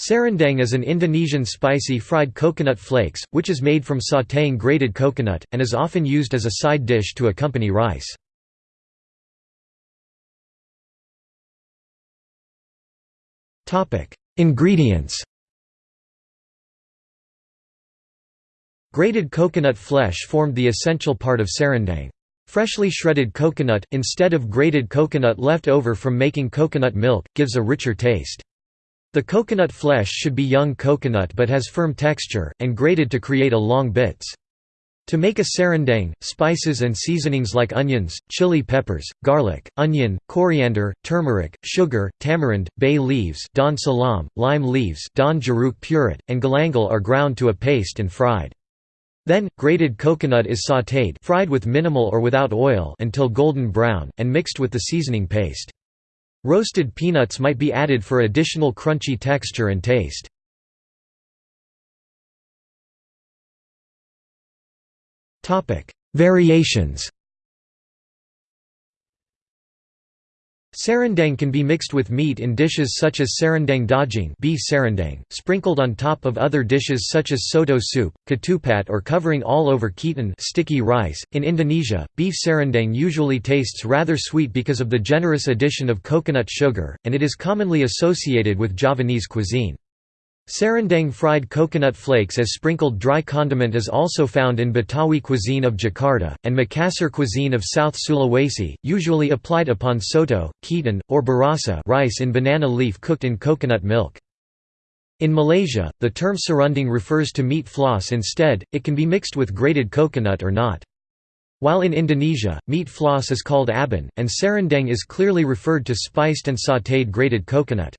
Serundeng is an Indonesian spicy fried coconut flakes, which is made from sautéing grated coconut, and is often used as a side dish to accompany rice. Ingredients Grated coconut flesh formed the essential part of serundeng. Freshly shredded coconut, instead of grated coconut left over from making coconut milk, gives a richer taste. The coconut flesh should be young coconut but has firm texture, and grated to create a long bits. To make a serundeng, spices and seasonings like onions, chili peppers, garlic, onion, coriander, turmeric, sugar, tamarind, bay leaves daun salam, lime leaves daun jeruk purut, and galangal are ground to a paste and fried. Then, grated coconut is sautéed fried with minimal or without oil until golden brown, and mixed with the seasoning paste. Roasted peanuts might be added for additional crunchy texture and taste. Variations Serundeng can be mixed with meat in dishes such as serundeng daging beef serundeng, sprinkled on top of other dishes such as soto soup, ketupat or covering all over ketan sticky rice. In Indonesia, beef serundeng usually tastes rather sweet because of the generous addition of coconut sugar, and it is commonly associated with Javanese cuisine. Serundeng fried coconut flakes as sprinkled dry condiment is also found in Betawi cuisine of Jakarta, and Makassar cuisine of South Sulawesi, usually applied upon soto, ketan, or burasa rice in banana leaf cooked in coconut milk. In Malaysia, the term serundeng refers to meat floss instead, it can be mixed with grated coconut or not. While in Indonesia, meat floss is called abon, and serundeng is clearly referred to spiced and sautéed grated coconut.